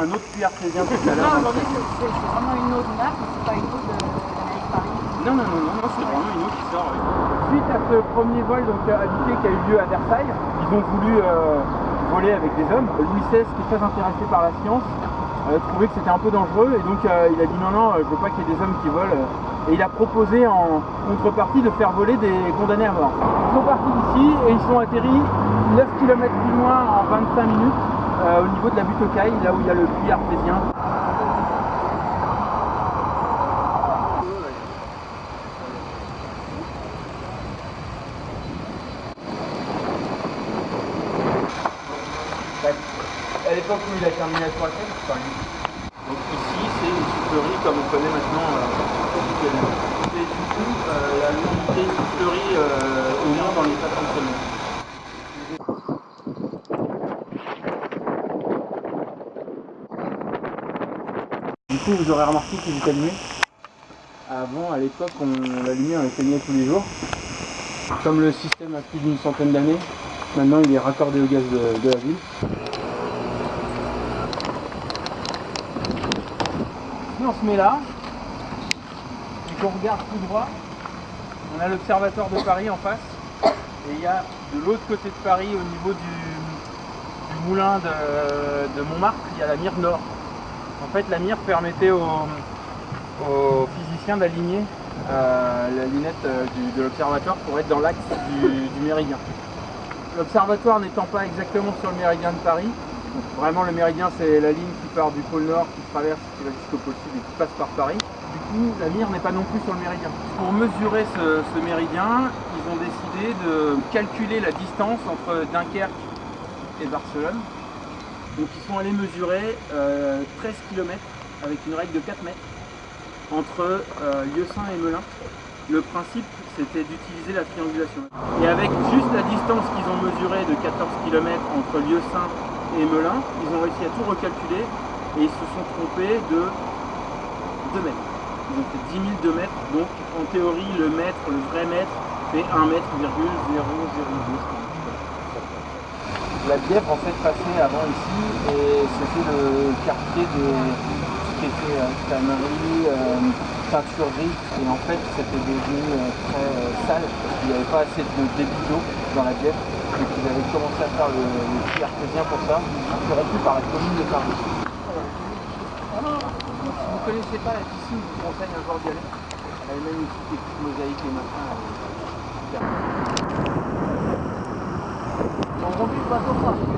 un autre puits artésien tout à Non, l'heure. aujourd'hui, c'est vraiment une eau de marque, mais c'est pas une eau de d'Amérique Paris. Non, non, non, non, non, c'est vraiment une eau qui sort. oui. Suite à ce premier vol donc, euh, habité qui a eu lieu à Versailles, ils ont voulu euh, voler avec des hommes. Louis XVI, qui est très intéressé par la science, euh, trouvait que c'était un peu dangereux et donc euh, il a dit non, non, euh, je veux pas qu'il y ait des hommes qui volent. euh, Et il a proposé en contrepartie de faire voler des condamnés à mort. Ils sont partis d'ici et ils sont atterris 9 km plus loin en 25 minutes euh, au niveau de la butte aux Cailles, là où il y a le puits artésien. À l'époque où il a terminé la tour c'est pas lui. Donc ici, c'est une soufflerie comme on connaît maintenant euh, officiellement. Et du coup, euh, la l'unité soufflerie euh, au moins dans l'état de fonctionnement. Du coup, vous aurez remarqué qu'il est allumé. Avant, à l'époque, on l'allumait, on l'éteignait tous les jours. Comme le système a plus d'une centaine d'années, maintenant il est raccordé au gaz de, la ville. On se met là, et qu'on regarde tout droit, on a l'observatoire de Paris en face. Et il y a de l'autre côté de Paris, au niveau du, moulin de Montmartre, il y a la mire nord. En fait, la mire permettait aux, physiciens d'aligner euh, la lunette euh, de l'observatoire pour être dans l'axe du, méridien. L'observatoire n'étant pas exactement sur le méridien de Paris, donc vraiment le méridien c'est la ligne qui part du pôle nord, qui traverse, qui va jusqu'au pôle sud et qui passe par Paris. Du coup, la mire n'est pas non plus sur le méridien. Pour mesurer ce méridien, ils ont décidé de calculer la distance entre Dunkerque et Barcelone. Donc ils sont allés mesurer euh, 13 km avec une règle de 4 mètres entre euh, Lieusaint et Melun. Le principe c'était d'utiliser la triangulation. Et avec juste la distance qu'ils ont mesurée de 14 km entre Lieusaint et Melun, ils ont réussi à tout recalculer et ils se sont trompés de 2 mètres. Ils ont fait 10 002 mètres, donc en théorie le mètre, le vrai mètre, fait 1 mètre, virgule 002. La Bièvre en fait passait avant ici et c'était le quartier de ce qui était euh, tannerie, euh, teinturerie et en fait c'était devenu euh, très sale parce qu'il n'y avait pas assez de débit d'eau dans la Bièvre donc ils avaient commencé à faire le, le puits artésien pour ça, interrompu par la commune de Paris. Si vous ne connaissez pas la piscine, je vous conseille un jour d'y aller. Elle est magnifique, des petites mosaïques et machin. Elle est